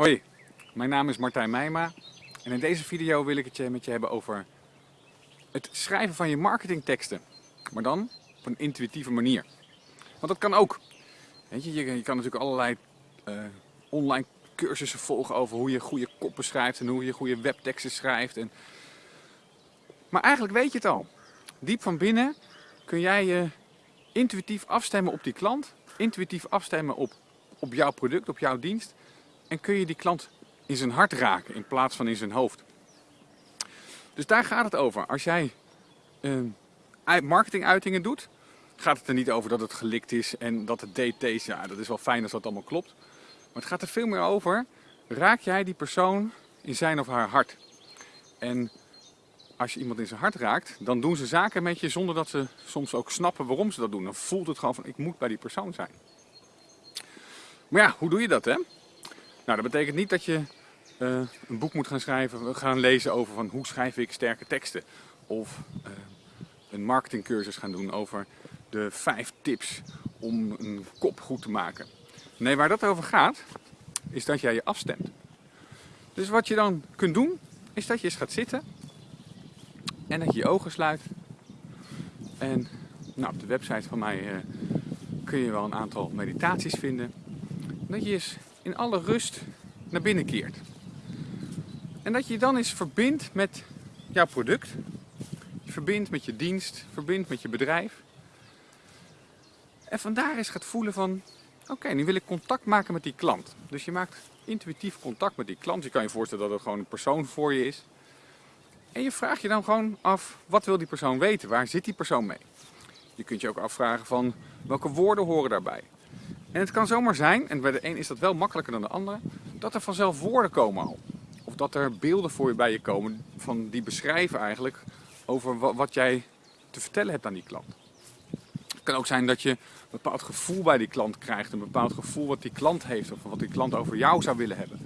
Hoi, mijn naam is Martijn Meijma en in deze video wil ik het met je hebben over het schrijven van je marketingteksten. Maar dan op een intuïtieve manier. Want dat kan ook. Weet je, je, kan natuurlijk allerlei uh, online cursussen volgen over hoe je goede koppen schrijft en hoe je goede webteksten schrijft. En... Maar eigenlijk weet je het al. Diep van binnen kun jij je intuïtief afstemmen op die klant, intuïtief afstemmen op, op jouw product, op jouw dienst. En kun je die klant in zijn hart raken in plaats van in zijn hoofd. Dus daar gaat het over. Als jij uh, marketinguitingen doet, gaat het er niet over dat het gelikt is en dat het DT's, ja dat is wel fijn als dat allemaal klopt. Maar het gaat er veel meer over, raak jij die persoon in zijn of haar hart. En als je iemand in zijn hart raakt, dan doen ze zaken met je zonder dat ze soms ook snappen waarom ze dat doen. Dan voelt het gewoon van ik moet bij die persoon zijn. Maar ja, hoe doe je dat hè? Nou, dat betekent niet dat je uh, een boek moet gaan schrijven, gaan lezen over van hoe schrijf ik sterke teksten. Of uh, een marketingcursus gaan doen over de vijf tips om een kop goed te maken. Nee, waar dat over gaat, is dat jij je afstemt. Dus wat je dan kunt doen, is dat je eens gaat zitten en dat je je ogen sluit. En nou, op de website van mij uh, kun je wel een aantal meditaties vinden. Dat je eens in alle rust naar binnen keert. En dat je je dan eens verbindt met jouw product. Je verbindt met je dienst, verbindt met je bedrijf. En vandaar eens gaat voelen van, oké, nu wil ik contact maken met die klant. Dus je maakt intuïtief contact met die klant. Je kan je voorstellen dat er gewoon een persoon voor je is. En je vraagt je dan gewoon af, wat wil die persoon weten? Waar zit die persoon mee? Je kunt je ook afvragen van, welke woorden horen daarbij? En het kan zomaar zijn, en bij de een is dat wel makkelijker dan de andere, dat er vanzelf woorden komen al. Of dat er beelden voor je bij je komen van die beschrijven eigenlijk over wat jij te vertellen hebt aan die klant. Het kan ook zijn dat je een bepaald gevoel bij die klant krijgt, een bepaald gevoel wat die klant heeft of wat die klant over jou zou willen hebben.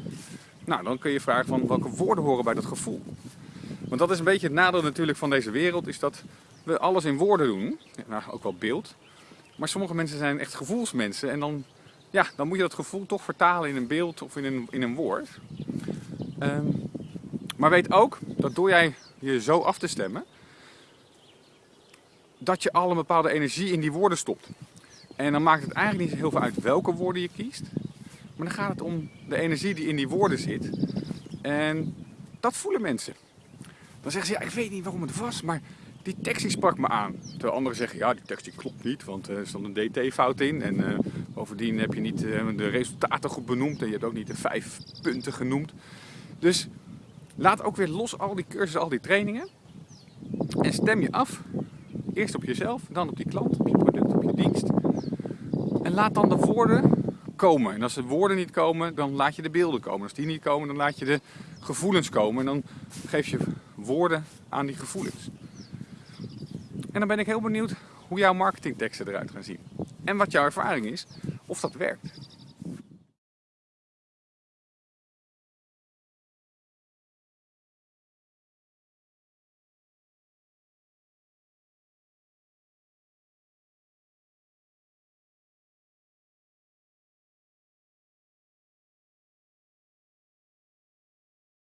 Nou, dan kun je vragen van welke woorden horen bij dat gevoel. Want dat is een beetje het nadeel natuurlijk van deze wereld, is dat we alles in woorden doen, nou, ook wel beeld. Maar sommige mensen zijn echt gevoelsmensen en dan, ja, dan moet je dat gevoel toch vertalen in een beeld of in een, in een woord. Um, maar weet ook dat door jij je zo af te stemmen, dat je al een bepaalde energie in die woorden stopt. En dan maakt het eigenlijk niet heel veel uit welke woorden je kiest. Maar dan gaat het om de energie die in die woorden zit. En dat voelen mensen. Dan zeggen ze, ja, ik weet niet waarom het was, maar die tekst sprak me aan. Terwijl anderen zeggen, ja, die tekst die klopt niet, want er stond een dt-fout in. En uh, bovendien heb je niet uh, de resultaten goed benoemd en je hebt ook niet de vijf punten genoemd. Dus laat ook weer los al die cursussen, al die trainingen. En stem je af. Eerst op jezelf, dan op die klant, op je product, op je dienst. En laat dan de woorden komen. En als de woorden niet komen, dan laat je de beelden komen. Als die niet komen, dan laat je de gevoelens komen. En dan geef je woorden aan die gevoelens. En dan ben ik heel benieuwd hoe jouw marketingteksten eruit gaan zien. En wat jouw ervaring is, of dat werkt.